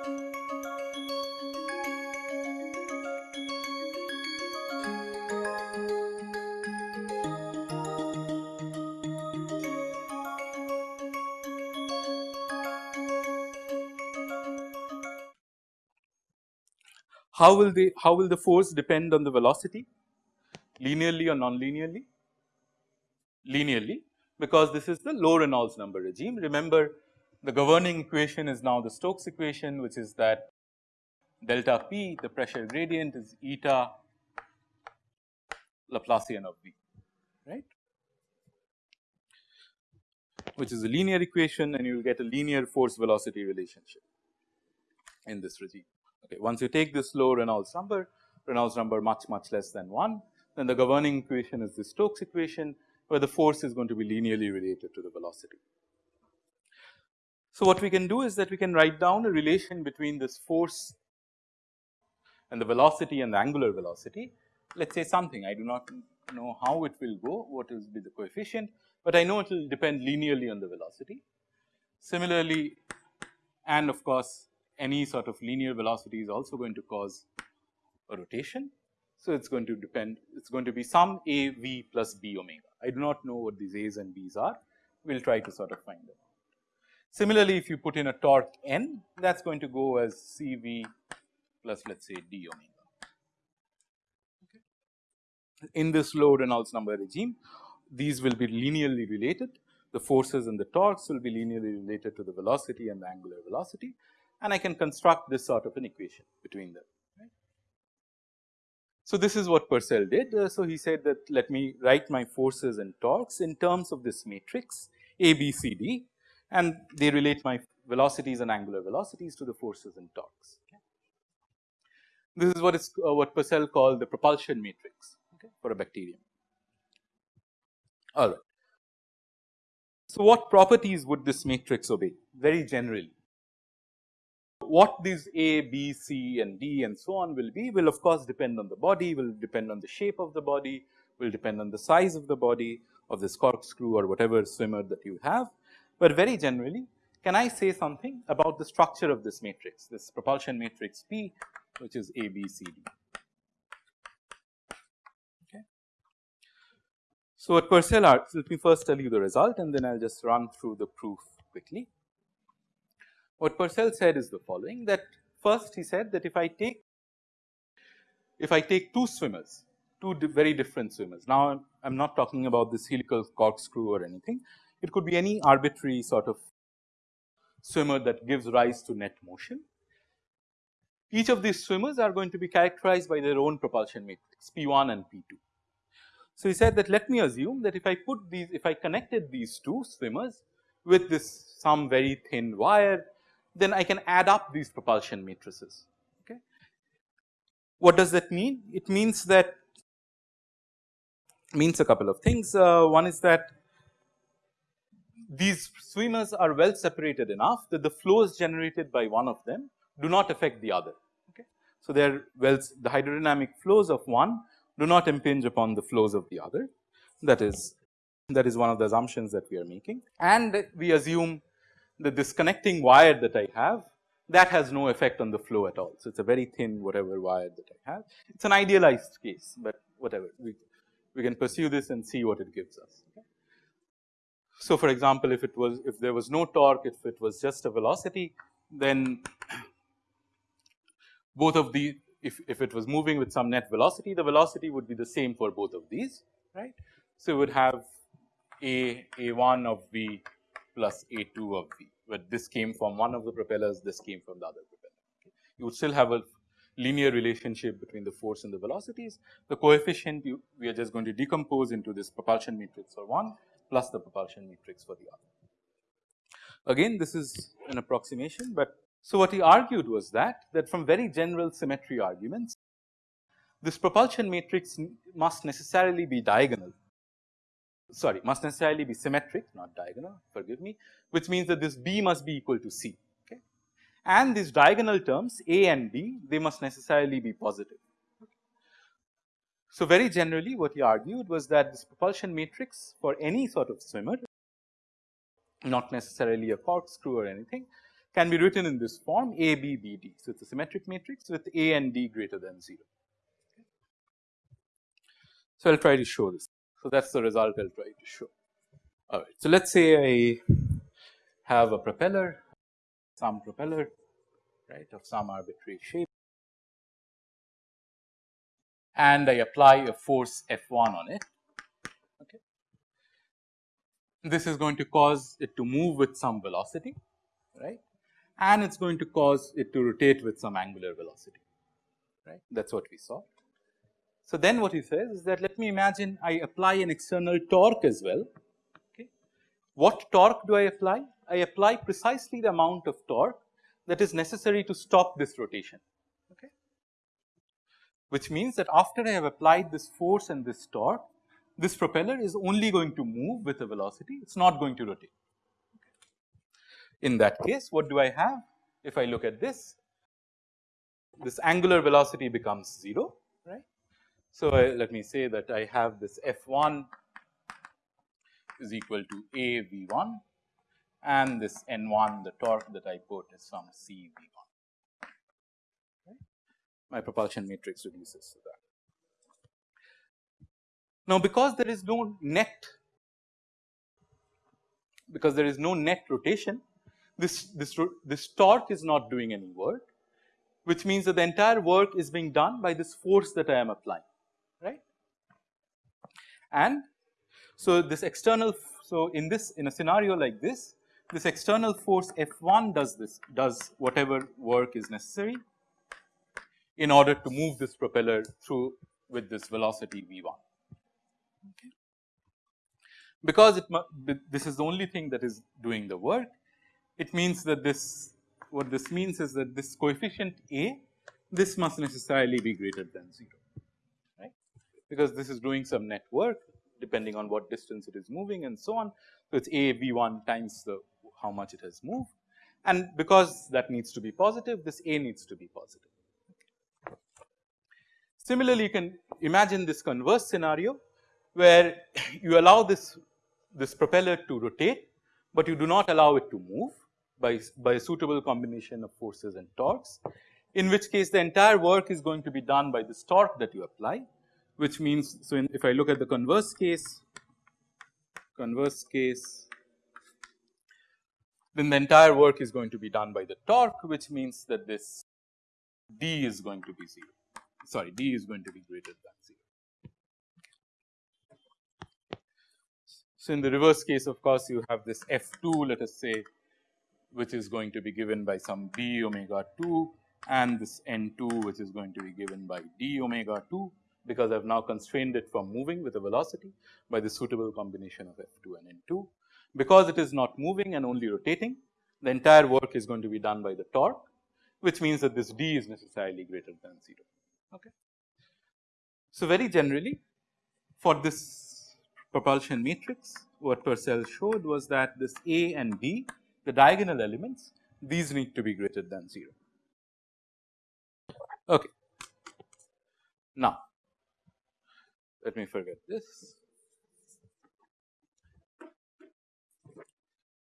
How will the how will the force depend on the velocity linearly or non-linearly? Linearly because this is the low Reynolds number regime. Remember the governing equation is now the Stokes equation which is that delta P the pressure gradient is eta Laplacian of V right which is a linear equation and you will get a linear force velocity relationship in this regime. Okay. Once you take this low Reynolds number, Reynolds number much much less than 1, then the governing equation is the Stokes equation where the force is going to be linearly related to the velocity. So, what we can do is that we can write down a relation between this force and the velocity and the angular velocity. Let us say something I do not know how it will go, what will be the coefficient, but I know it will depend linearly on the velocity. Similarly, and of course, any sort of linear velocity is also going to cause a rotation. So, it is going to depend it is going to be some a v plus b omega. I do not know what these a's and b's are we will try to sort of find them. Similarly, if you put in a torque n that is going to go as c v plus let us say d omega. In this low Reynolds number regime these will be linearly related the forces and the torques will be linearly related to the velocity and the angular velocity and I can construct this sort of an equation between them. So, this is what Purcell did. Uh, so, he said that let me write my forces and torques in terms of this matrix A, B, C, D and they relate my velocities and angular velocities to the forces and torques. Okay. This is what is uh, what Purcell called the propulsion matrix okay, for a bacterium. All right. So, what properties would this matrix obey very generally? What these A, B, C and D and so on will be will of course depend on the body, will depend on the shape of the body, will depend on the size of the body of this corkscrew or whatever swimmer that you have. But very generally can I say something about the structure of this matrix, this propulsion matrix P which is A, B, C, D. Okay. So, at Purcell let me first tell you the result and then I will just run through the proof quickly. What Purcell said is the following that first he said that if I take if I take two swimmers, two di very different swimmers. Now, I am not talking about this helical corkscrew or anything. It could be any arbitrary sort of swimmer that gives rise to net motion. Each of these swimmers are going to be characterized by their own propulsion matrix P1 and P2. So, he said that let me assume that if I put these, if I connected these two swimmers with this some very thin wire then I can add up these propulsion matrices. Okay. What does that mean? It means that means a couple of things. Uh, one is that these swimmers are well separated enough that the flows generated by one of them do not affect the other. Okay. So, they are well the hydrodynamic flows of one do not impinge upon the flows of the other that is that is one of the assumptions that we are making and we assume the disconnecting wire that I have that has no effect on the flow at all. So, it is a very thin whatever wire that I have. It is an idealized case, but whatever we, we can pursue this and see what it gives us. Okay. So, for example, if it was if there was no torque, if it was just a velocity, then both of the if, if it was moving with some net velocity, the velocity would be the same for both of these, right. So, we would have a a1 of v plus A2 of V, but this came from one of the propellers, this came from the other propeller. Okay. You would still have a linear relationship between the force and the velocities. The coefficient you, we are just going to decompose into this propulsion matrix for one plus the propulsion matrix for the other. Again this is an approximation, but so what he argued was that, that from very general symmetry arguments, this propulsion matrix must necessarily be diagonal sorry must necessarily be symmetric not diagonal forgive me which means that this B must be equal to C okay. And these diagonal terms A and B they must necessarily be positive. So, very generally what he argued was that this propulsion matrix for any sort of swimmer not necessarily a corkscrew or anything can be written in this form A B B D. So, it is a symmetric matrix with A and D greater than 0. So, I will try to show this. So, that is the result I will try to show. Alright. So, let us say I have a propeller, some propeller right of some arbitrary shape and I apply a force F 1 on it. Okay. This is going to cause it to move with some velocity right and it is going to cause it to rotate with some angular velocity right that is what we saw. So, then what he says is that let me imagine I apply an external torque as well. Okay. What torque do I apply? I apply precisely the amount of torque that is necessary to stop this rotation. Which means that after I have applied this force and this torque, this propeller is only going to move with a velocity, it is not going to rotate. In that case, what do I have? If I look at this, this angular velocity becomes 0, right. So, I, let me say that I have this F 1 is equal to A V 1 and this N 1 the torque that I put is from C V 1. My propulsion matrix reduces to that. Now, because there is no net because there is no net rotation this, this, this torque is not doing any work which means that the entire work is being done by this force that I am applying right. And so, this external so in this in a scenario like this this external force F 1 does this does whatever work is necessary in order to move this propeller through with this velocity V 1. Okay. Because it this is the only thing that is doing the work, it means that this what this means is that this coefficient A this must necessarily be greater than 0 right because this is doing some net work depending on what distance it is moving and so on. So, it is A V 1 times the how much it has moved and because that needs to be positive this A needs to be positive. Similarly, you can imagine this converse scenario where you allow this, this propeller to rotate, but you do not allow it to move by, by a suitable combination of forces and torques, in which case the entire work is going to be done by this torque that you apply, which means, so in, if I look at the converse case, converse case then the entire work is going to be done by the torque which means that this d is going to be 0 sorry d is going to be greater than 0. So, in the reverse case of course, you have this f 2 let us say which is going to be given by some b omega 2 and this n 2 which is going to be given by d omega 2 because I have now constrained it from moving with a velocity by the suitable combination of f 2 and n 2 because it is not moving and only rotating, the entire work is going to be done by the torque, which means that this d is necessarily greater than 0. Okay. So, very generally for this propulsion matrix, what Purcell showed was that this A and B, the diagonal elements, these need to be greater than 0. Okay. Now, let me forget this.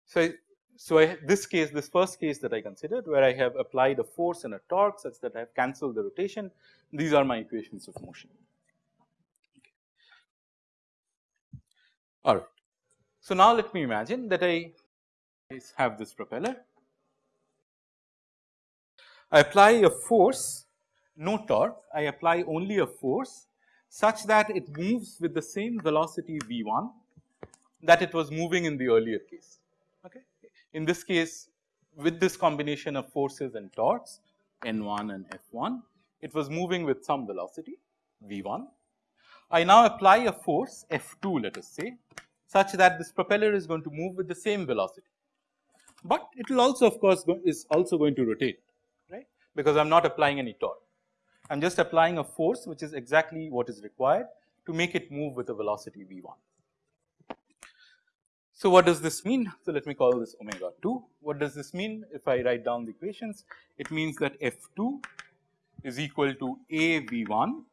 So, so I, this case, this first case that I considered where I have applied a force and a torque such that I have cancelled the rotation, these are my equations of motion. All right. So, now let me imagine that I have this propeller. I apply a force, no torque, I apply only a force such that it moves with the same velocity v 1 that it was moving in the earlier case. In this case with this combination of forces and torques N 1 and F 1, it was moving with some velocity V 1. I now apply a force F 2 let us say such that this propeller is going to move with the same velocity, but it will also of course is also going to rotate right because I am not applying any torque. I am just applying a force which is exactly what is required to make it move with a velocity V 1. So, what does this mean? So, let me call this omega 2. What does this mean if I write down the equations? It means that F 2 is equal to A V 1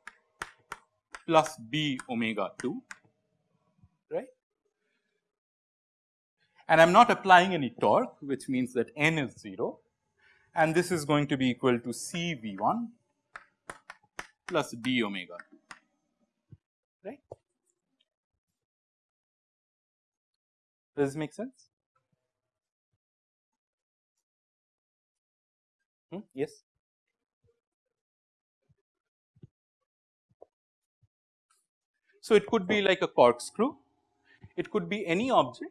plus B omega 2 right and I am not applying any torque which means that n is 0 and this is going to be equal to C V 1 plus d omega 2 right. Does this make sense? Hmm? Yes. So, it could be like a corkscrew, it could be any object.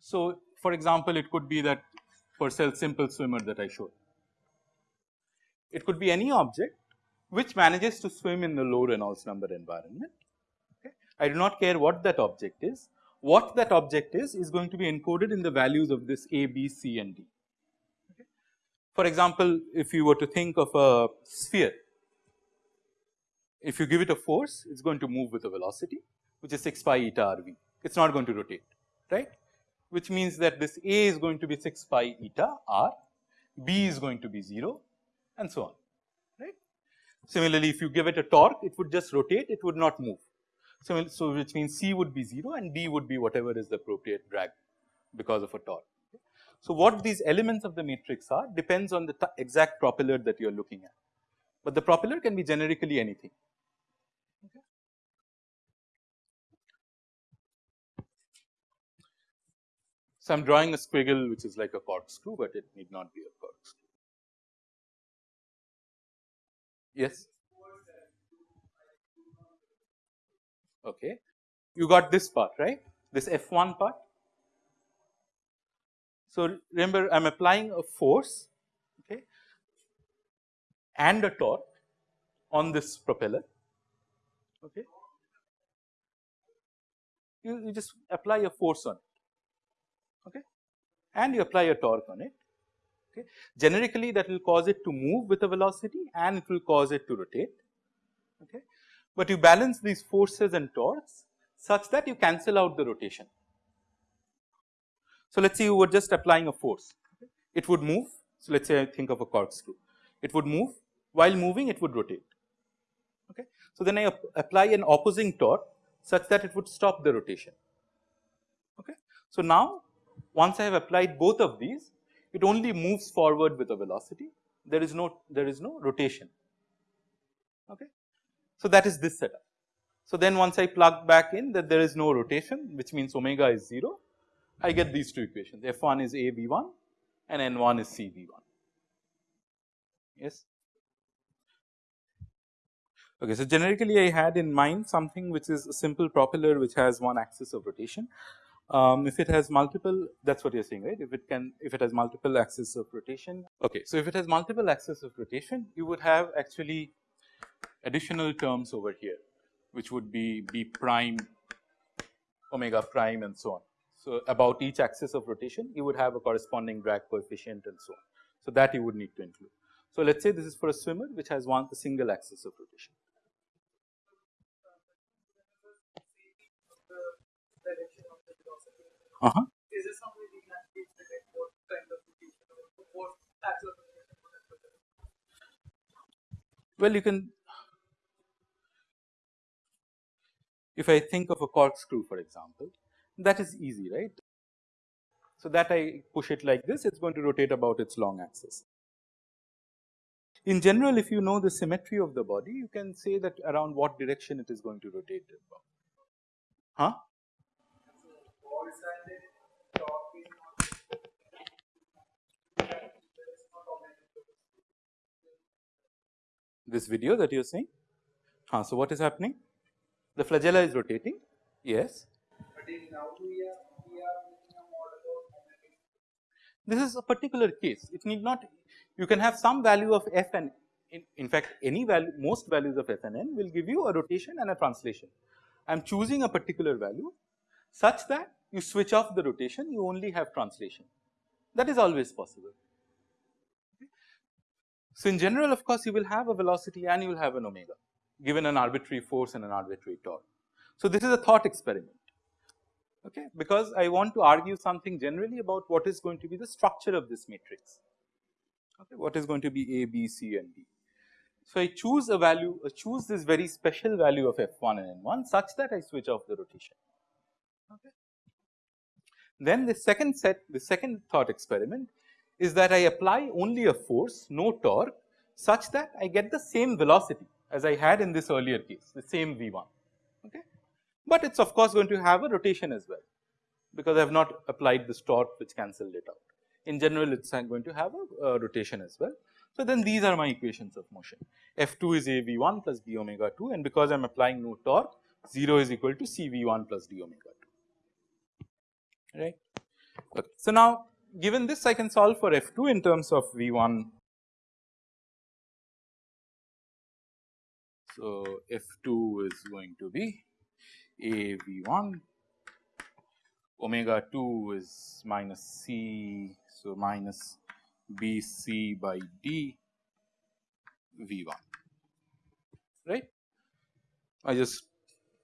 So, for example, it could be that Purcell simple swimmer that I showed. It could be any object which manages to swim in the low Reynolds number environment. Okay. I do not care what that object is, what that object is is going to be encoded in the values of this A, B, C and D. For example, if you were to think of a sphere if you give it a force, it is going to move with a velocity which is 6 pi eta r v. It is not going to rotate, right, which means that this A is going to be 6 pi eta r, B is going to be 0 and so on, right. Similarly, if you give it a torque, it would just rotate, it would not move. So, so which means C would be 0 and D would be whatever is the appropriate drag because of a torque. So, what these elements of the matrix are depends on the exact propeller that you are looking at, but the propeller can be generically anything. So, I am drawing a squiggle which is like a corkscrew, but it need not be a corkscrew. Yes. Okay. You got this part right, this F 1 part. So, remember I am applying a force okay, and a torque on this propeller. Okay. You, you just apply a force on it okay, and you apply a torque on it. Okay. Generically that will cause it to move with a velocity and it will cause it to rotate. Okay. But you balance these forces and torques such that you cancel out the rotation. So, let us say you were just applying a force, it would move. So, let us say I think of a corkscrew, it would move while moving it would rotate. Okay. So, then I apply an opposing torque such that it would stop the rotation. Okay. So, now once I have applied both of these, it only moves forward with a velocity. There is no there is no rotation. Okay. So that is this setup. So then once I plug back in that there is no rotation, which means omega is 0, I get these two equations. F 1 is A B 1 and N 1 is C B 1. Yes. Okay, so generically I had in mind something which is a simple propeller which has one axis of rotation. Um, if it has multiple that is what you are saying right if it can if it has multiple axis of rotation. Okay. So, if it has multiple axis of rotation you would have actually additional terms over here which would be b prime omega prime and so on. So, about each axis of rotation you would have a corresponding drag coefficient and so on. So, that you would need to include. So, let us say this is for a swimmer which has one single axis of rotation. Uh huh. Is there some if I think of a corkscrew for example, that is easy right. So, that I push it like this it is going to rotate about its long axis. In general if you know the symmetry of the body you can say that around what direction it is going to rotate about. Huh? this video that you are seeing. Uh, so, what is happening? The flagella is rotating, yes. This is a particular case, it need not, you can have some value of f and in, in fact, any value, most values of f and n will give you a rotation and a translation. I am choosing a particular value such that you switch off the rotation, you only have translation. That is always possible. So, in general of course, you will have a velocity and you will have an omega given an arbitrary force and an arbitrary torque. So, this is a thought experiment okay, because I want to argue something generally about what is going to be the structure of this matrix, okay, what is going to be A, B, C and D. So, I choose a value, I choose this very special value of f1 and n1 such that I switch off the rotation. Okay. Then the second set, the second thought experiment is that I apply only a force no torque such that I get the same velocity as I had in this earlier case, the same V1, okay. But it is of course going to have a rotation as well, because I have not applied this torque which cancelled it out. In general, it is uh, going to have a, a rotation as well. So, then these are my equations of motion. F2 is a V1 plus B omega 2 and because I am applying no torque 0 is equal to CV1 plus D omega 2, right. Okay. So, now given this I can solve for F2 in terms of V1 So, F 2 is going to be a V 1 omega 2 is minus C. So, minus B C by D V 1 right. I just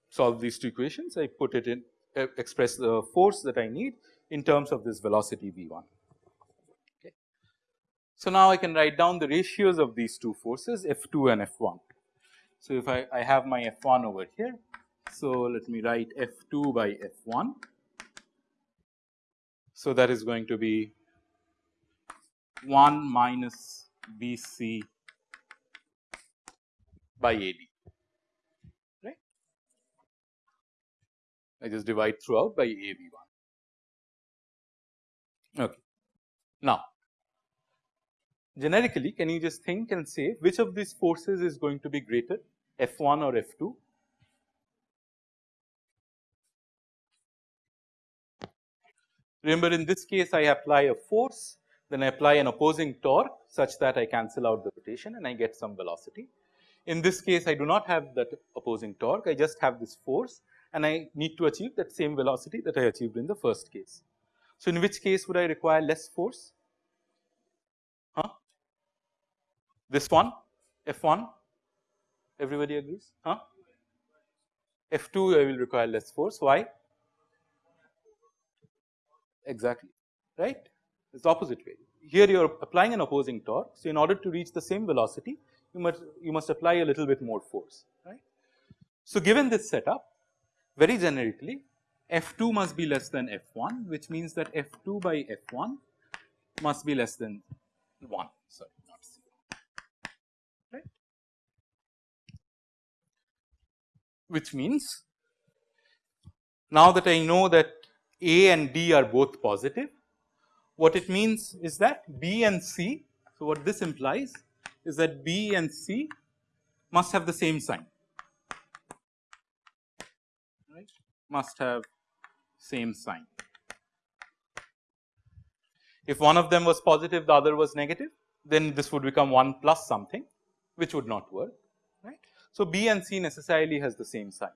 solve these two equations I put it in express the force that I need in terms of this velocity V 1 okay. So, now I can write down the ratios of these two forces F 2 and F 1. So, if I, I have my F 1 over here. So, let me write F 2 by F 1. So, that is going to be 1 minus B c by A d right. I just divide throughout by A V 1 okay. Now generically can you just think and say which of these forces is going to be greater F 1 or F 2 Remember in this case I apply a force then I apply an opposing torque such that I cancel out the rotation and I get some velocity. In this case, I do not have that opposing torque, I just have this force and I need to achieve that same velocity that I achieved in the first case. So, in which case would I require less force? Huh? This one, F1, everybody agrees? Huh? F2 I will require less force, why? Exactly, right? It is the opposite way. Here you are applying an opposing torque. So, in order to reach the same velocity, you must you must apply a little bit more force, right. So, given this setup, very generically F2 must be less than F1, which means that F2 by F1 must be less than 1, sorry, not 0, right. Which means now that I know that A and D are both positive, what it means is that B and C. So, what this implies is that B and C must have the same sign right must have same sign. If one of them was positive the other was negative then this would become 1 plus something which would not work. So, B and C necessarily has the same sign.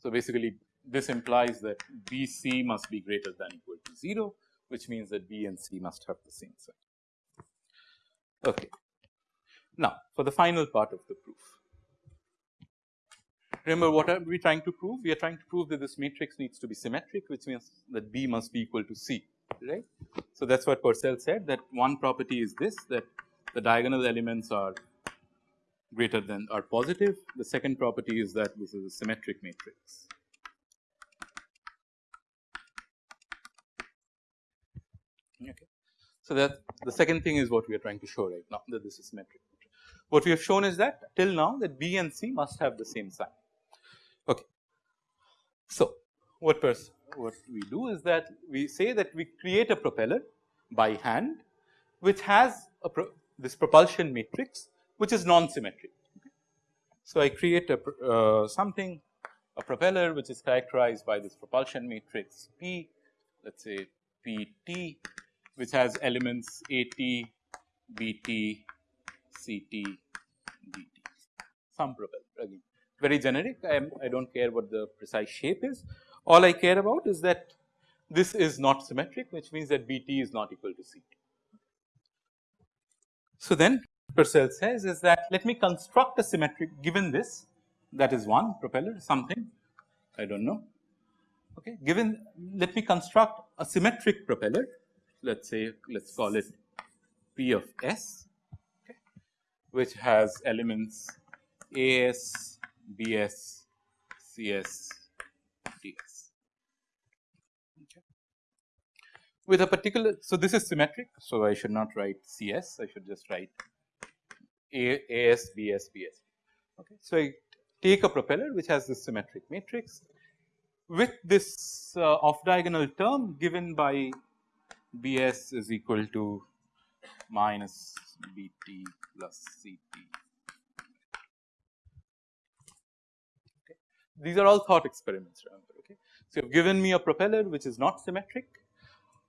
So, basically this implies that B c must be greater than equal to 0 which means that B and C must have the same sign. Okay. Now, for the final part of the proof. Remember what are we trying to prove? We are trying to prove that this matrix needs to be symmetric which means that B must be equal to C right. So, that is what Purcell said that one property is this that the diagonal elements are greater than are positive. The second property is that this is a symmetric matrix. Okay. So, that the second thing is what we are trying to show right now that this is symmetric. What we have shown is that till now that B and C must have the same sign. Okay. So, what what we do is that we say that we create a propeller by hand which has pro this propulsion matrix which is non-symmetric. So, I create a uh, something a propeller which is characterized by this propulsion matrix P let us say P t which has elements A t, B t, C t, D t. Some propeller again. Very generic. I am I do not care what the precise shape is all I care about is that this is not symmetric which means that B t is not equal to C t. So, then Purcell says is that let me construct a symmetric given this that is one propeller something I do not know okay given let me construct a symmetric propeller let us say let us call it P of S okay, which has elements AS, BS, CS, DS with a particular. So, this is symmetric. So, I should not write C s I should just write A, A s B s B s. Okay. So, I take a propeller which has this symmetric matrix with this uh, off diagonal term given by B s is equal to minus B t plus C t. Okay. These are all thought experiments remember. Okay. So, you have given me a propeller which is not symmetric,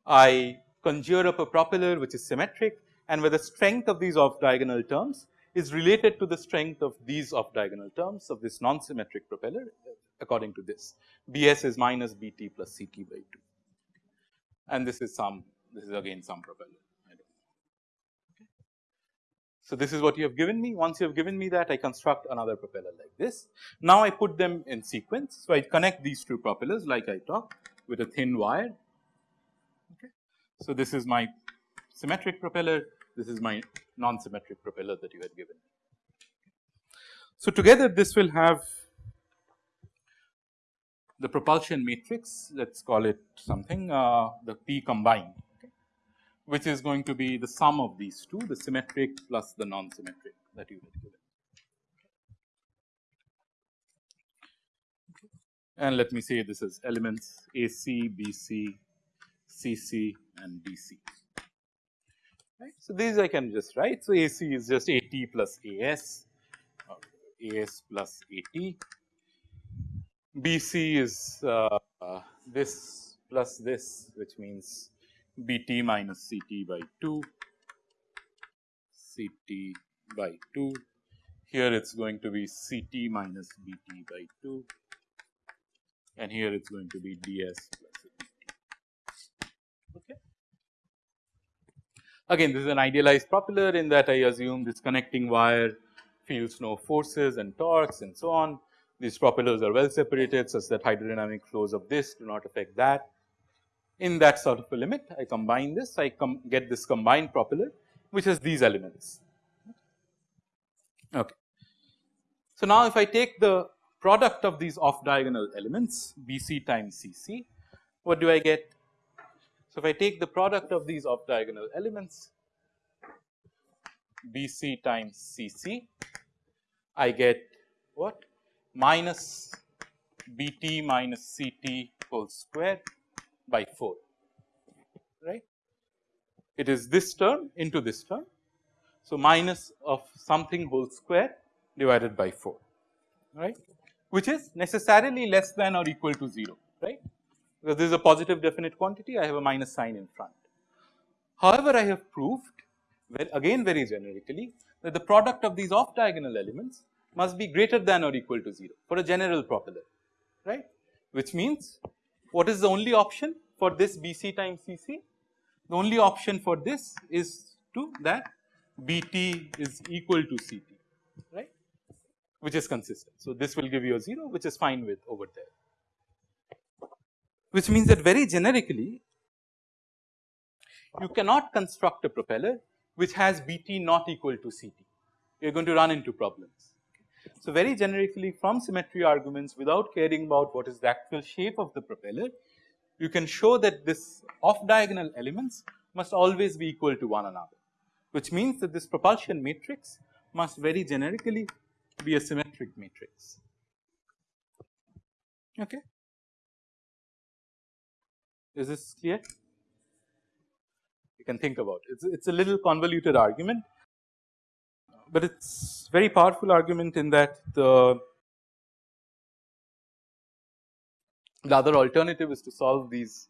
I conjure up a propeller which is symmetric and where the strength of these off diagonal terms is related to the strength of these off diagonal terms of this non symmetric propeller uh, according to this. Bs is minus Bt plus Ct by 2 and this is some this is again some propeller. So, this is what you have given me once you have given me that I construct another propeller like this. Now, I put them in sequence. So, I connect these two propellers like I talked with a thin wire. So, this is my symmetric propeller, this is my non-symmetric propeller that you had given. So, together this will have the propulsion matrix let us call it something uh, the P combined okay, which is going to be the sum of these two the symmetric plus the non-symmetric that you had given. And let me say this is elements AC, BC, CC and DC right. So, these I can just write. So, AC is just AT plus AS, AS plus AT. BC is uh, uh, this plus this which means BT minus CT by 2, CT by 2. Here it is going to be CT minus BT by 2 and here it is going to be DS. Okay. Again this is an idealized propeller in that I assume this connecting wire feels no forces and torques and so on. These propellers are well separated such that hydrodynamic flows of this do not affect that. In that sort of a limit I combine this I get this combined propeller which has these elements. Okay. So, now if I take the product of these off diagonal elements BC times CC what do I get so, if I take the product of these off diagonal elements BC times CC, I get what minus BT minus CT whole square by 4 right. It is this term into this term. So, minus of something whole square divided by 4 right which is necessarily less than or equal to 0 right because this is a positive definite quantity I have a minus sign in front. However, I have proved well again very generically that the product of these off diagonal elements must be greater than or equal to 0 for a general propeller right which means what is the only option for this BC times CC? The only option for this is to that BT is equal to CT right which is consistent. So, this will give you a 0 which is fine with over there which means that very generically you cannot construct a propeller which has Bt not equal to Ct, you are going to run into problems. So, very generically from symmetry arguments without caring about what is the actual shape of the propeller, you can show that this off diagonal elements must always be equal to one another, which means that this propulsion matrix must very generically be a symmetric matrix. Okay. Is this clear? You can think about it. It's, it's a little convoluted argument, but it's very powerful argument in that the the other alternative is to solve these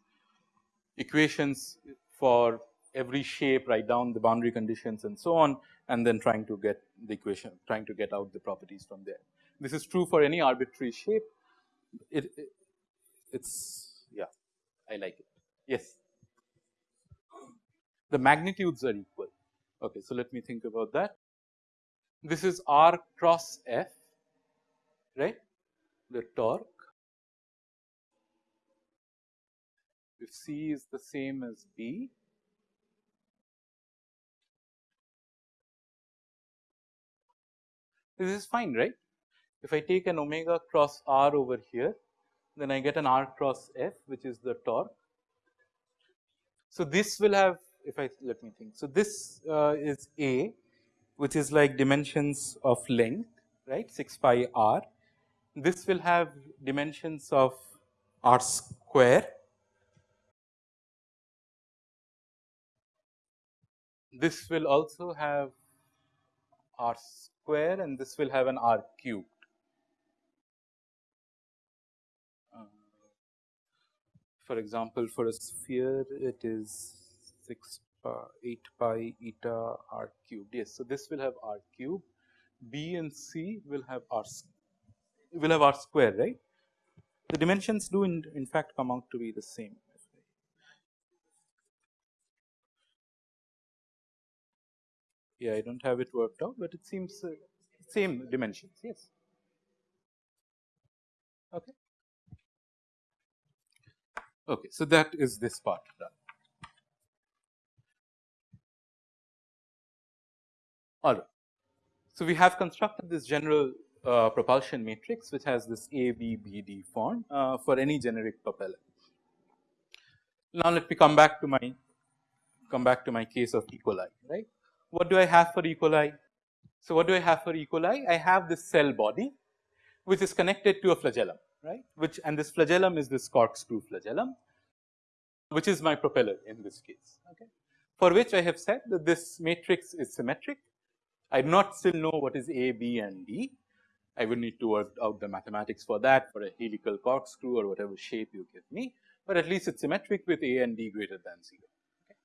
equations for every shape write down the boundary conditions and so on and then trying to get the equation trying to get out the properties from there. This is true for any arbitrary shape it, it it's I like it. Yes. The magnitudes are equal. Okay, so let me think about that. This is R cross F, right? The torque. If C is the same as B, this is fine, right? If I take an omega cross R over here, then I get an R cross F which is the torque. So, this will have if I let me think. So, this uh, is A which is like dimensions of length right 6 pi r. This will have dimensions of r square. This will also have r square and this will have an r cubed. For example, for a sphere it is 6 pi 8 pi eta r cubed. Yes, so this will have r cube. B and C will have r will have r square, right? The dimensions do in, in fact come out to be the same. Yeah, I don't have it worked out, but it seems uh, same dimensions. Yes. Okay. Okay, so that is this part done. All right. So, we have constructed this general uh, propulsion matrix which has this A, B, B, D form uh, for any generic propeller. Now, let me come back to my come back to my case of E. coli, right. What do I have for E. coli? So, what do I have for E. coli? I have this cell body which is connected to a flagellum, right, which and this flagellum is this corkscrew flagellum, which is my propeller in this case, okay, for which I have said that this matrix is symmetric I do not still know what is A, B and D. I would need to work out the mathematics for that for a helical corkscrew or whatever shape you give me, but at least it's symmetric with A and D greater than 0. Okay.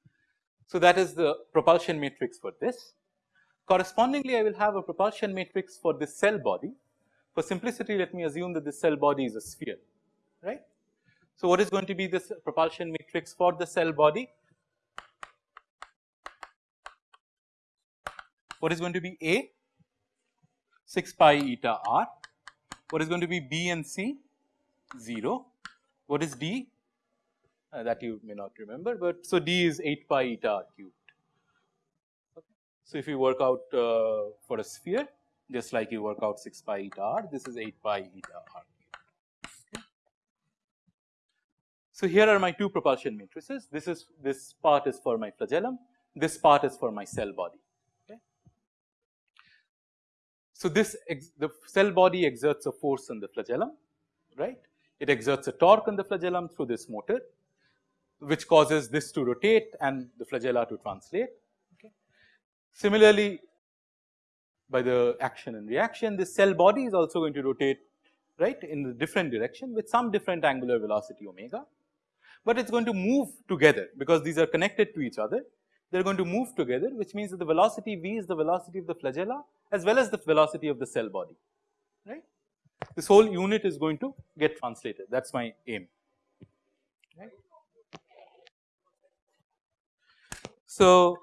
So, that is the propulsion matrix for this. Correspondingly, I will have a propulsion matrix for this cell body. For simplicity, let me assume that this cell body is a sphere, right. So, what is going to be this propulsion matrix for the cell body? what is going to be A 6 pi eta r, what is going to be B and C 0, what is D uh, that you may not remember, but so D is 8 pi eta r cubed. Okay. So, if you work out uh, for a sphere just like you work out 6 pi eta r, this is 8 pi eta r. So, here are my two propulsion matrices, this is this part is for my flagellum, this part is for my cell body. So, this the cell body exerts a force on the flagellum right. It exerts a torque on the flagellum through this motor which causes this to rotate and the flagella to translate. Okay. Similarly, by the action and reaction this cell body is also going to rotate right in a different direction with some different angular velocity omega, but it is going to move together because these are connected to each other they are going to move together which means that the velocity v is the velocity of the flagella as well as the velocity of the cell body right. This whole unit is going to get translated that is my aim right. So,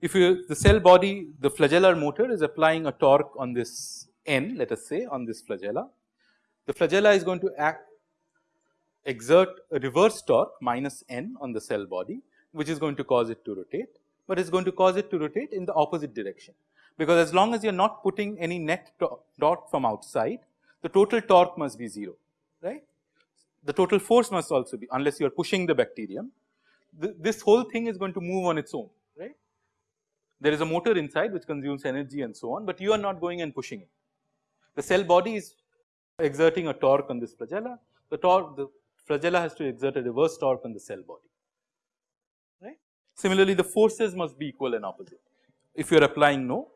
if you the cell body the flagellar motor is applying a torque on this n let us say on this flagella. The flagella is going to act exert a reverse torque minus n on the cell body which is going to cause it to rotate, but it's going to cause it to rotate in the opposite direction. Because as long as you're not putting any net dot from outside, the total torque must be 0, right. The total force must also be unless you are pushing the bacterium. The, this whole thing is going to move on its own. There is a motor inside which consumes energy and so on, but you are not going and pushing it. The cell body is exerting a torque on this flagella, the torque the flagella has to exert a reverse torque on the cell body. right. Similarly, the forces must be equal and opposite if you are applying no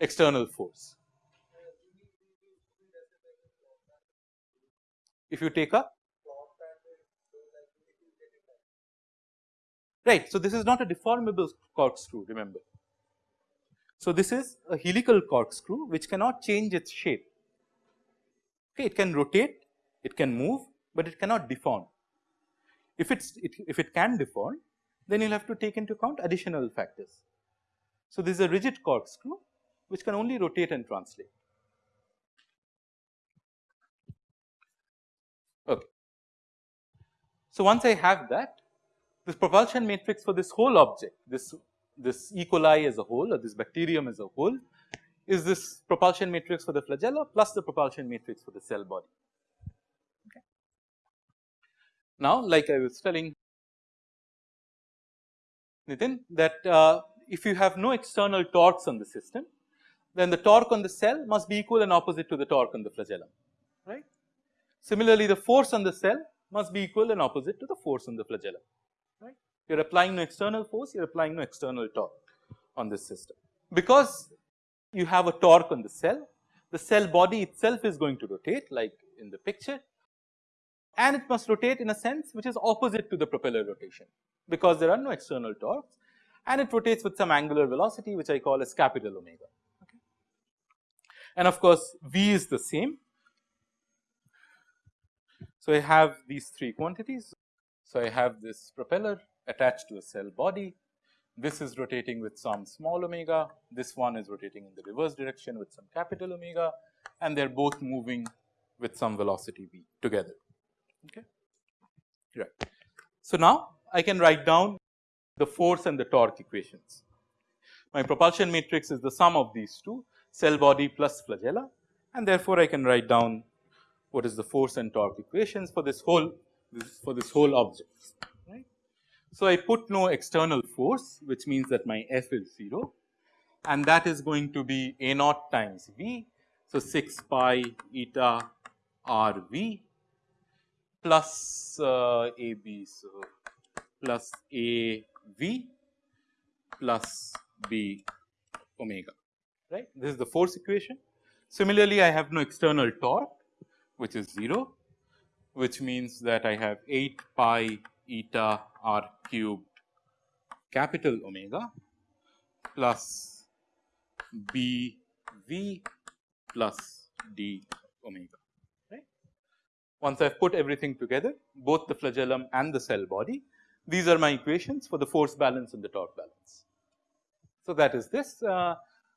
external force. If you take a right. So, this is not a deformable corkscrew remember. So, this is a helical corkscrew which cannot change its shape. Okay, it can rotate, it can move, but it cannot deform. If it's it, if it can deform, then you will have to take into account additional factors. So, this is a rigid corkscrew which can only rotate and translate. Okay. So, once I have that this propulsion matrix for this whole object this this E. coli as a whole or this bacterium as a whole is this propulsion matrix for the flagella plus the propulsion matrix for the cell body. Okay. Now, like I was telling Nitin that uh, if you have no external torques on the system, then the torque on the cell must be equal and opposite to the torque on the flagellum, right. Similarly, the force on the cell must be equal and opposite to the force on the flagellum. You are applying no external force, you are applying no external torque on this system. Because you have a torque on the cell, the cell body itself is going to rotate like in the picture and it must rotate in a sense which is opposite to the propeller rotation because there are no external torques and it rotates with some angular velocity which I call as capital omega. And of course, V is the same. So, I have these three quantities. So, I have this propeller attached to a cell body. This is rotating with some small omega. This one is rotating in the reverse direction with some capital omega and they are both moving with some velocity v together. Okay. Right. So, now I can write down the force and the torque equations. My propulsion matrix is the sum of these two cell body plus flagella and therefore, I can write down what is the force and torque equations for this whole this for this whole object. So, I put no external force which means that my F is 0 and that is going to be A naught times V. So, 6 pi eta R V plus uh, A B. So, plus A V plus B omega right. This is the force equation. Similarly, I have no external torque which is 0 which means that I have 8 pi eta r cubed capital omega plus B V plus d omega right. Once I have put everything together both the flagellum and the cell body these are my equations for the force balance and the torque balance. So, that is this uh,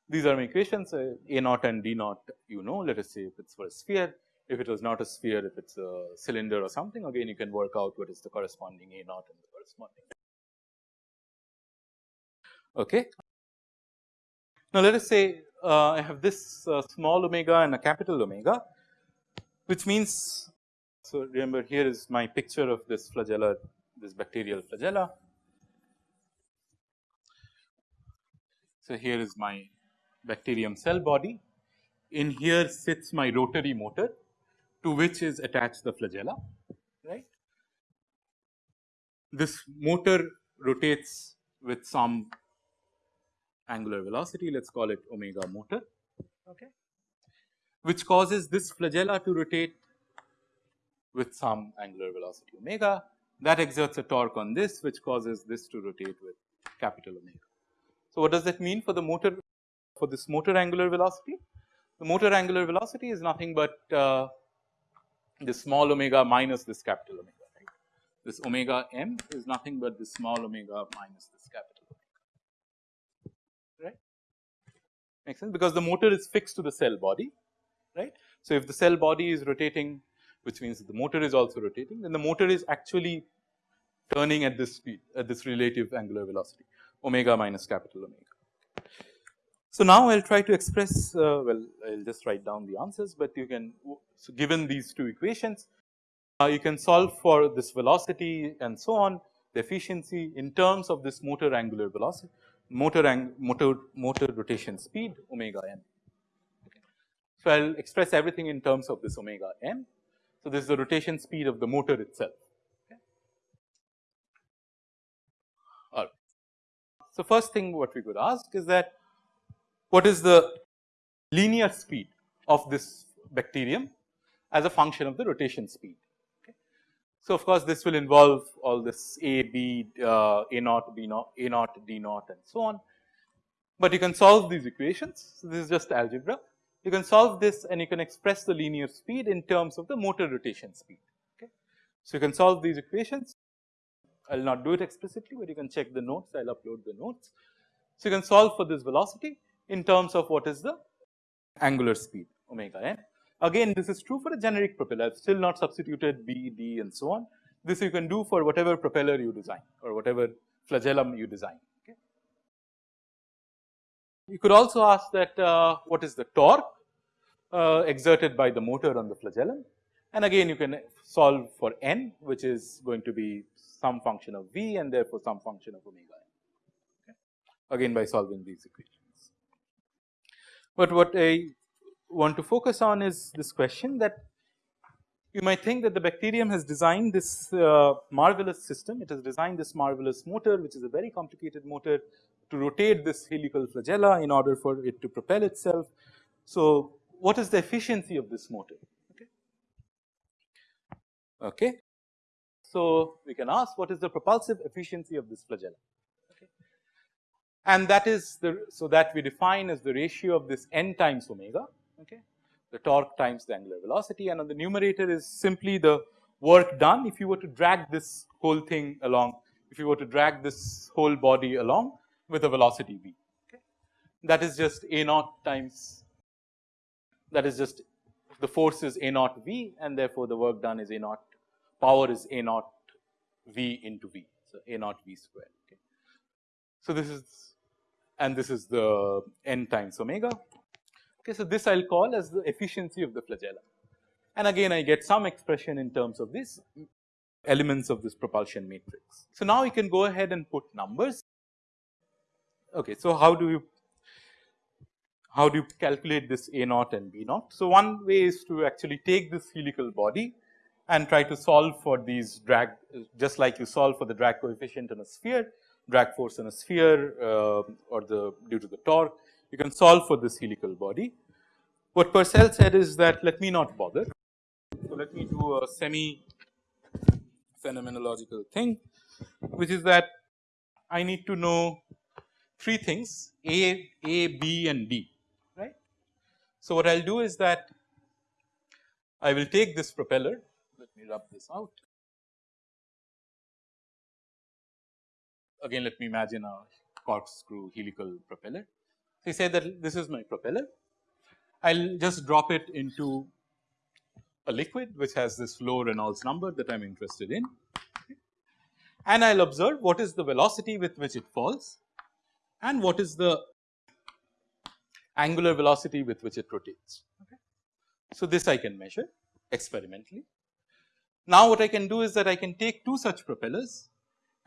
these are my equations uh, A naught and D naught you know let us say if it is for a sphere if it was not a sphere if it is a cylinder or something again you can work out what is the corresponding A naught and the corresponding. Okay. Now, let us say uh, I have this uh, small omega and a capital omega which means so remember here is my picture of this flagella, this bacterial flagella. So, here is my bacterium cell body. In here sits my rotary motor to which is attached the flagella, right. This motor rotates with some angular velocity, let us call it omega motor, okay, which causes this flagella to rotate with some angular velocity omega that exerts a torque on this which causes this to rotate with capital omega. So, what does that mean for the motor for this motor angular velocity? The motor angular velocity is nothing but uh, this small omega minus this capital omega right. This omega m is nothing but this small omega minus this capital omega right makes sense because the motor is fixed to the cell body right. So, if the cell body is rotating which means the motor is also rotating then the motor is actually turning at this speed at this relative angular velocity omega minus capital omega. So, now I will try to express uh, well I will just write down the answers, but you can so given these two equations uh, you can solve for this velocity and so on the efficiency in terms of this motor angular velocity motor ang motor motor rotation speed omega n. So, I will express everything in terms of this omega n so, this is the rotation speed of the motor itself. All right. So, first thing what we could ask is that what is the linear speed of this bacterium as a function of the rotation speed. Okay. So, of course, this will involve all this A, B, uh, A naught, B naught, A naught, D naught and so on. But you can solve these equations. So, this is just algebra you can solve this and you can express the linear speed in terms of the motor rotation speed. Okay. So, you can solve these equations I will not do it explicitly, but you can check the notes I will upload the notes. So, you can solve for this velocity in terms of what is the angular speed omega n. Again this is true for a generic propeller I have still not substituted B, D and so on. This you can do for whatever propeller you design or whatever flagellum you design. You could also ask that uh, what is the torque uh, exerted by the motor on the flagellum and again you can solve for n which is going to be some function of v and therefore some function of omega n. again by solving these equations. But what I want to focus on is this question that you might think that the bacterium has designed this uh, marvelous system. It has designed this marvelous motor, which is a very complicated motor to rotate this helical flagella in order for it to propel itself. So, what is the efficiency of this motor? Okay. okay. So, we can ask what is the propulsive efficiency of this flagella. And that is the so that we define as the ratio of this n times omega okay the torque times the angular velocity and on the numerator is simply the work done if you were to drag this whole thing along if you were to drag this whole body along with a velocity v okay. that is just a naught times that is just the force is a naught v and therefore the work done is a naught power is a naught v into v so a naught v square okay. so this is and this is the n times omega Okay, so this I will call as the efficiency of the flagella and again I get some expression in terms of these elements of this propulsion matrix. So now we can go ahead and put numbers. Okay, so how do you how do you calculate this A naught and B naught? So one way is to actually take this helical body and try to solve for these drag just like you solve for the drag coefficient in a sphere, drag force in a sphere uh, or the due to the torque you can solve for this helical body. What Purcell said is that let me not bother. So, let me do a semi phenomenological thing which is that I need to know three things A, A, B and D right. So, what I will do is that I will take this propeller let me rub this out again let me imagine a corkscrew helical propeller so, say that this is my propeller, I will just drop it into a liquid which has this flow Reynolds number that I am interested in and I will observe what is the velocity with which it falls and what is the angular velocity with which it rotates. So, this I can measure experimentally. Now, what I can do is that I can take two such propellers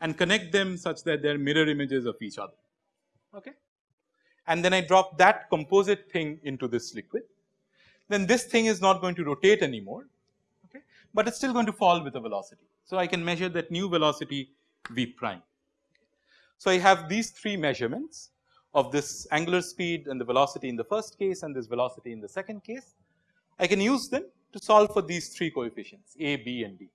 and connect them such that they are mirror images of each other. Okay and then I drop that composite thing into this liquid, then this thing is not going to rotate anymore, okay, but it's still going to fall with a velocity. So, I can measure that new velocity v prime. So, I have these three measurements of this angular speed and the velocity in the first case and this velocity in the second case. I can use them to solve for these three coefficients a, b and d.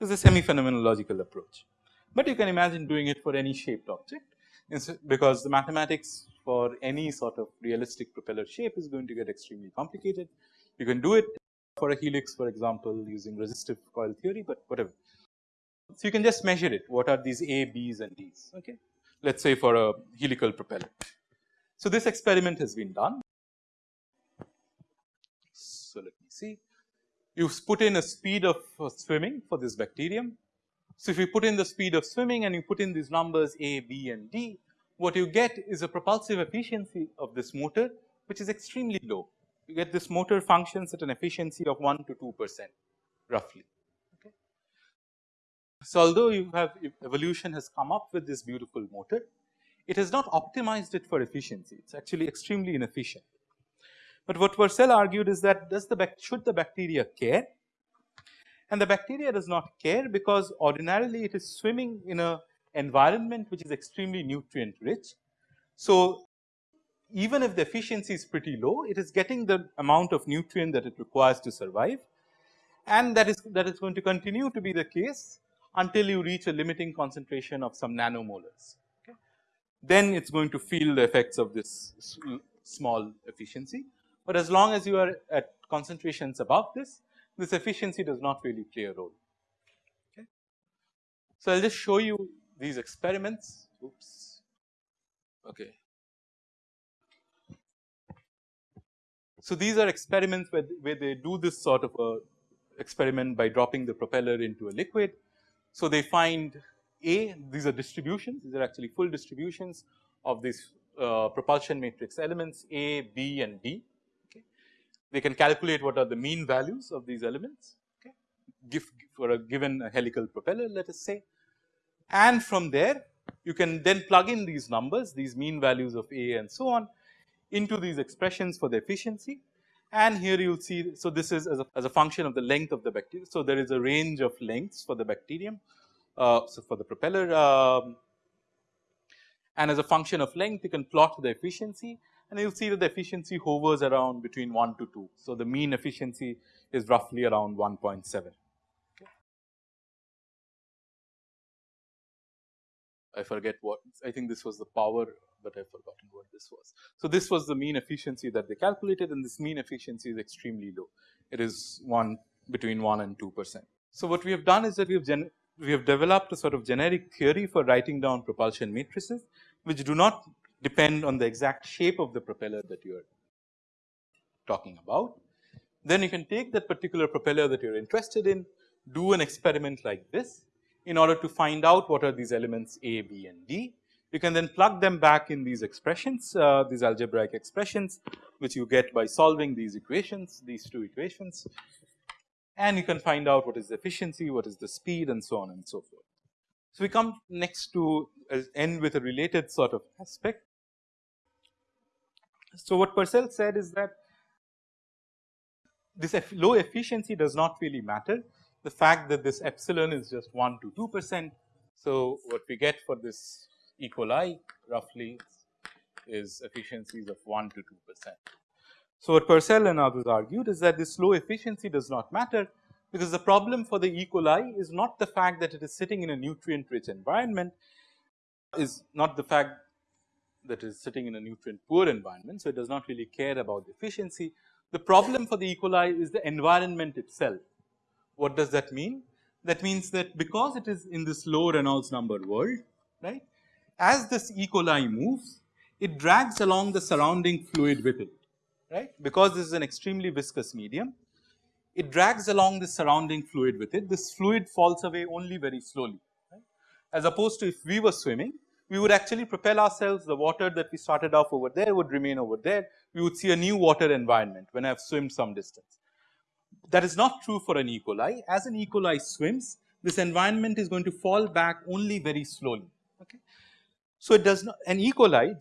Is a semi phenomenological approach, but you can imagine doing it for any shaped object because the mathematics for any sort of realistic propeller shape is going to get extremely complicated. You can do it for a helix for example using resistive coil theory, but whatever. So, you can just measure it what are these A, B's and D's okay. Let us say for a helical propeller. So, this experiment has been done. So, let me see you put in a speed of uh, swimming for this bacterium so, if you put in the speed of swimming and you put in these numbers a, b and d, what you get is a propulsive efficiency of this motor which is extremely low. You get this motor functions at an efficiency of 1 to 2 percent roughly. Okay. So, although you have evolution has come up with this beautiful motor, it has not optimized it for efficiency, it is actually extremely inefficient. But what Purcell argued is that does the should the bacteria care and the bacteria does not care because ordinarily it is swimming in a environment which is extremely nutrient rich. So, even if the efficiency is pretty low it is getting the amount of nutrient that it requires to survive and that is that is going to continue to be the case until you reach a limiting concentration of some nanomolars. Okay. Then it is going to feel the effects of this small efficiency, but as long as you are at concentrations above this this efficiency does not really play a role. Okay. So, I will just show you these experiments. Oops. Okay. So, these are experiments where, where they do this sort of a experiment by dropping the propeller into a liquid. So, they find A, these are distributions, these are actually full distributions of these uh, propulsion matrix elements A, B and D they can calculate what are the mean values of these elements okay, give for a given helical propeller let us say and from there you can then plug in these numbers, these mean values of A and so on into these expressions for the efficiency. And here you will see, so this is as a, as a function of the length of the bacterium. So, there is a range of lengths for the bacterium, uh, so for the propeller um, and as a function of length you can plot the efficiency and you will see that the efficiency hovers around between 1 to 2. So, the mean efficiency is roughly around 1.7. I forget what I think this was the power, but I've forgotten what this was. So, this was the mean efficiency that they calculated and this mean efficiency is extremely low. It is 1 between 1 and 2 percent. So, what we have done is that we have we have developed a sort of generic theory for writing down propulsion matrices, which do not depend on the exact shape of the propeller that you are talking about. Then you can take that particular propeller that you are interested in, do an experiment like this in order to find out what are these elements A, B and D. You can then plug them back in these expressions, uh, these algebraic expressions which you get by solving these equations, these two equations and you can find out what is the efficiency, what is the speed and so on and so forth. So, we come next to uh, end with a related sort of aspect. So, what Purcell said is that this low efficiency does not really matter. The fact that this epsilon is just 1 to 2 percent. So, what we get for this E. coli roughly is efficiencies of 1 to 2 percent. So, what Purcell and others argued is that this low efficiency does not matter because the problem for the E. coli is not the fact that it is sitting in a nutrient rich environment is not the fact that is sitting in a nutrient poor environment. So, it does not really care about the efficiency. The problem for the E. coli is the environment itself. What does that mean? That means that because it is in this low Reynolds number world, right, as this E. coli moves, it drags along the surrounding fluid with it right because this is an extremely viscous medium. It drags along the surrounding fluid with it this fluid falls away only very slowly right. as opposed to if we were swimming we would actually propel ourselves the water that we started off over there would remain over there we would see a new water environment when I have swum some distance. That is not true for an E. coli as an E. coli swims this environment is going to fall back only very slowly. Okay. So, it does not an E. coli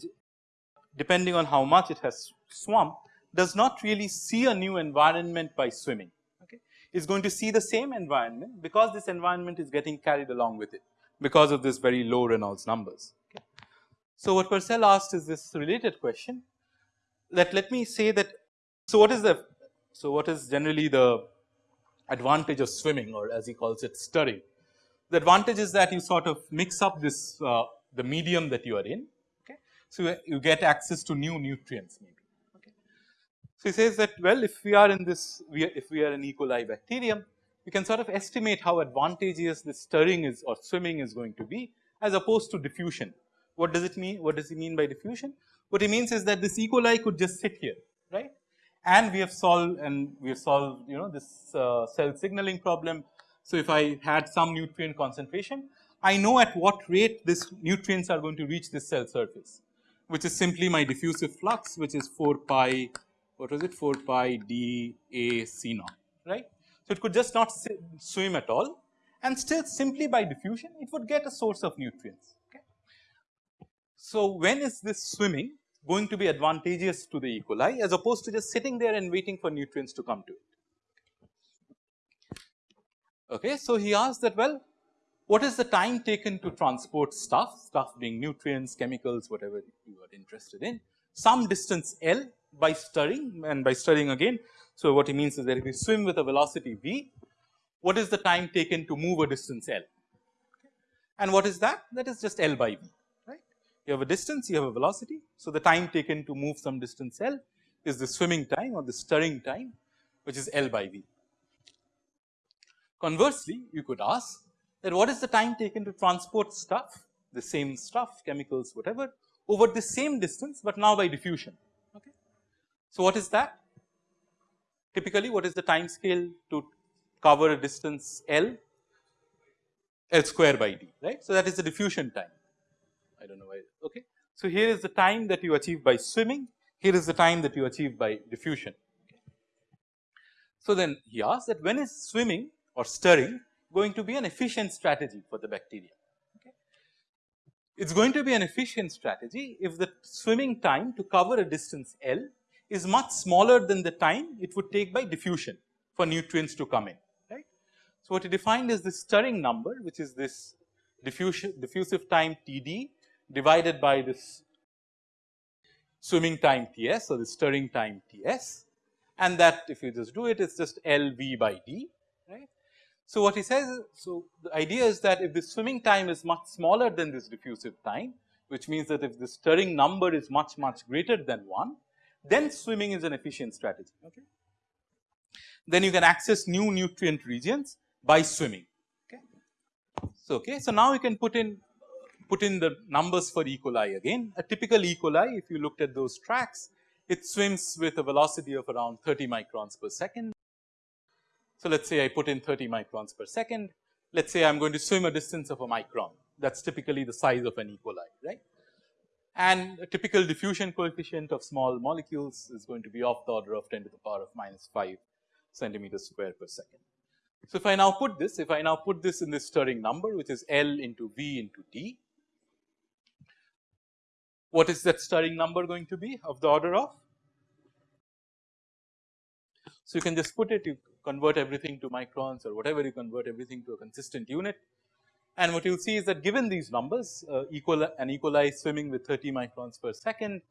depending on how much it has swum does not really see a new environment by swimming. Okay. It's going to see the same environment because this environment is getting carried along with it because of this very low Reynolds numbers. Okay. So, what Purcell asked is this related question that let me say that. So, what is the so what is generally the advantage of swimming or as he calls it stirring. The advantage is that you sort of mix up this uh, the medium that you are in. Okay. So, you get access to new nutrients maybe. So, he says that well if we are in this we are, if we are an E. coli bacterium we can sort of estimate how advantageous this stirring is or swimming is going to be as opposed to diffusion. What does it mean? What does he mean by diffusion? What he means is that this E. coli could just sit here right and we have solved and we have solved you know this uh, cell signaling problem. So, if I had some nutrient concentration I know at what rate this nutrients are going to reach this cell surface which is simply my diffusive flux which is 4 pi what was it 4 pi d a c naught right. It could just not swim at all and still simply by diffusion it would get a source of nutrients. Okay. So, when is this swimming going to be advantageous to the E. coli as opposed to just sitting there and waiting for nutrients to come to it. Okay. So, he asked that well what is the time taken to transport stuff, stuff being nutrients, chemicals, whatever you are interested in, some distance L by stirring and by stirring again. So, what he means is that if you swim with a velocity v, what is the time taken to move a distance L? And what is that? That is just L by v, right. You have a distance, you have a velocity. So, the time taken to move some distance L is the swimming time or the stirring time, which is L by v. Conversely, you could ask that what is the time taken to transport stuff, the same stuff, chemicals, whatever, over the same distance, but now by diffusion. Okay. So, what is that? Typically, what is the time scale to cover a distance L? L square by d, right. So, that is the diffusion time. I do not know why. Okay. So, here is the time that you achieve by swimming, here is the time that you achieve by diffusion. So, then he asks that when is swimming or stirring going to be an efficient strategy for the bacteria. it is going to be an efficient strategy if the swimming time to cover a distance L is much smaller than the time it would take by diffusion for nutrients to come in right. So, what you defined is the stirring number which is this diffusion diffusive time T d divided by this swimming time T s or the stirring time T s and that if you just do it it's just L v by d right. So, what he says so the idea is that if the swimming time is much smaller than this diffusive time, which means that if the stirring number is much, much greater than 1, then swimming is an efficient strategy. Okay. Then you can access new nutrient regions by swimming. Okay. So, okay. so now you can put in put in the numbers for E. coli again. A typical E. coli, if you looked at those tracks, it swims with a velocity of around 30 microns per second. So, let us say I put in 30 microns per second. Let us say I am going to swim a distance of a micron that is typically the size of an E. coli right. And a typical diffusion coefficient of small molecules is going to be of the order of 10 to the power of minus 5 centimeters square per second. So, if I now put this, if I now put this in this stirring number which is L into V into D, what is that stirring number going to be of the order of? So, you can just put it, you convert everything to microns or whatever you convert everything to a consistent unit. And what you will see is that given these numbers uh, equal an E. coli swimming with 30 microns per second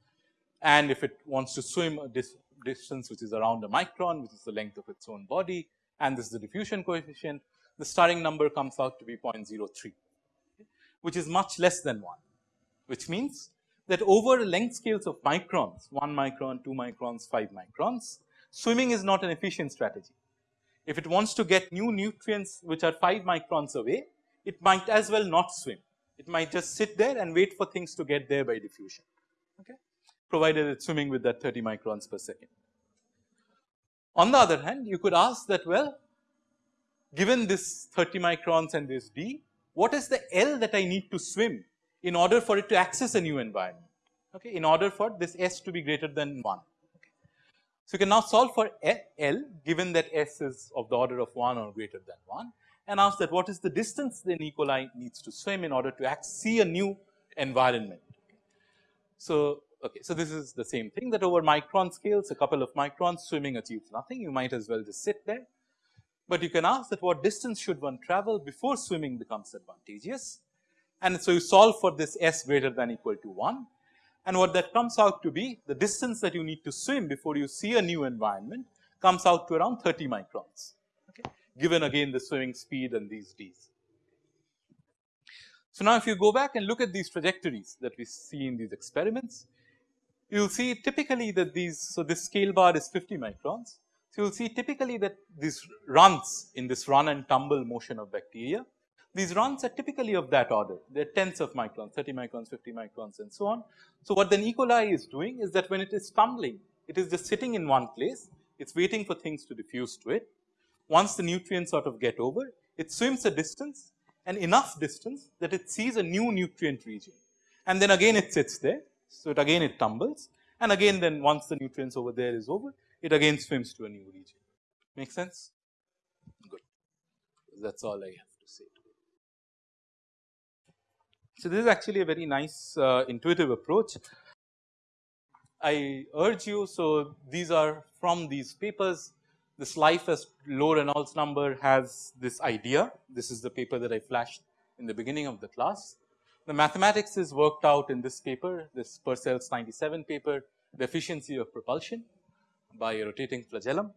and if it wants to swim a dis distance which is around a micron which is the length of its own body and this is the diffusion coefficient the stirring number comes out to be 0.03 which is much less than 1 which means that over length scales of microns 1 micron 2 microns 5 microns swimming is not an efficient strategy if it wants to get new nutrients which are 5 microns away, it might as well not swim. It might just sit there and wait for things to get there by diffusion, okay, provided it's swimming with that 30 microns per second. On the other hand, you could ask that well, given this 30 microns and this d, what is the L that I need to swim in order for it to access a new environment, okay, in order for this S to be greater than 1. So, you can now solve for L given that S is of the order of 1 or greater than 1 and ask that what is the distance the E. coli needs to swim in order to see a new environment. So, okay, so this is the same thing that over micron scales a couple of microns swimming achieves nothing you might as well just sit there. But you can ask that what distance should one travel before swimming becomes advantageous and so you solve for this S greater than equal to 1 and what that comes out to be the distance that you need to swim before you see a new environment comes out to around 30 microns given again the swimming speed and these d's. So, now if you go back and look at these trajectories that we see in these experiments, you will see typically that these, so this scale bar is 50 microns. So, you will see typically that these runs in this run and tumble motion of bacteria these runs are typically of that order. They are tenths of microns, 30 microns, 50 microns and so on. So, what the E. coli is doing is that when it is tumbling, it is just sitting in one place, it is waiting for things to diffuse to it. Once the nutrients sort of get over, it swims a distance and enough distance that it sees a new nutrient region and then again it sits there. So, it again it tumbles and again then once the nutrients over there is over, it again swims to a new region. Make sense? Good. That is all I have. To say today. So, this is actually a very nice uh, intuitive approach. I urge you, so these are from these papers. This life as low Reynolds number has this idea. This is the paper that I flashed in the beginning of the class. The mathematics is worked out in this paper, this Purcell's 97 paper, the efficiency of propulsion by a rotating flagellum.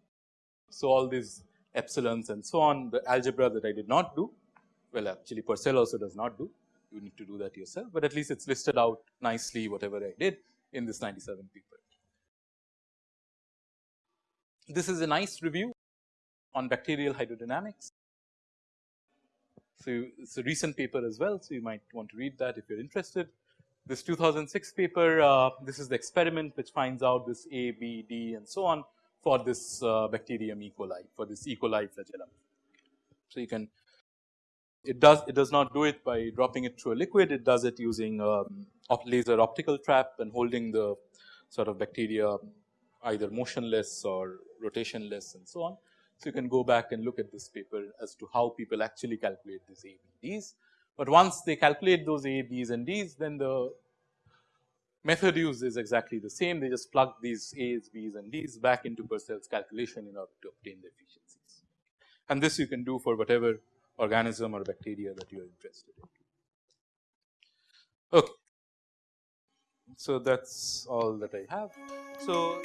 So, all these epsilons and so on, the algebra that I did not do, well actually Purcell also does not do, you need to do that yourself, but at least it is listed out nicely whatever I did in this 97 paper. This is a nice review on bacterial hydrodynamics. So, it is a recent paper as well. So, you might want to read that if you are interested. This 2006 paper, uh, this is the experiment which finds out this A, B, D and so on for this uh, bacterium E. coli, for this E. coli flagellum. So, you can it does it does not do it by dropping it through a liquid. It does it using um, laser optical trap and holding the sort of bacteria either motionless or rotationless and so on. So, you can go back and look at this paper as to how people actually calculate these A, B, Ds. but once they calculate those A, B's and D's then the method used is exactly the same they just plug these A's, B's and D's back into Purcell's calculation in order to obtain the efficiencies. And this you can do for whatever organism or bacteria that you are interested in. Okay. So, that is all that I have. So,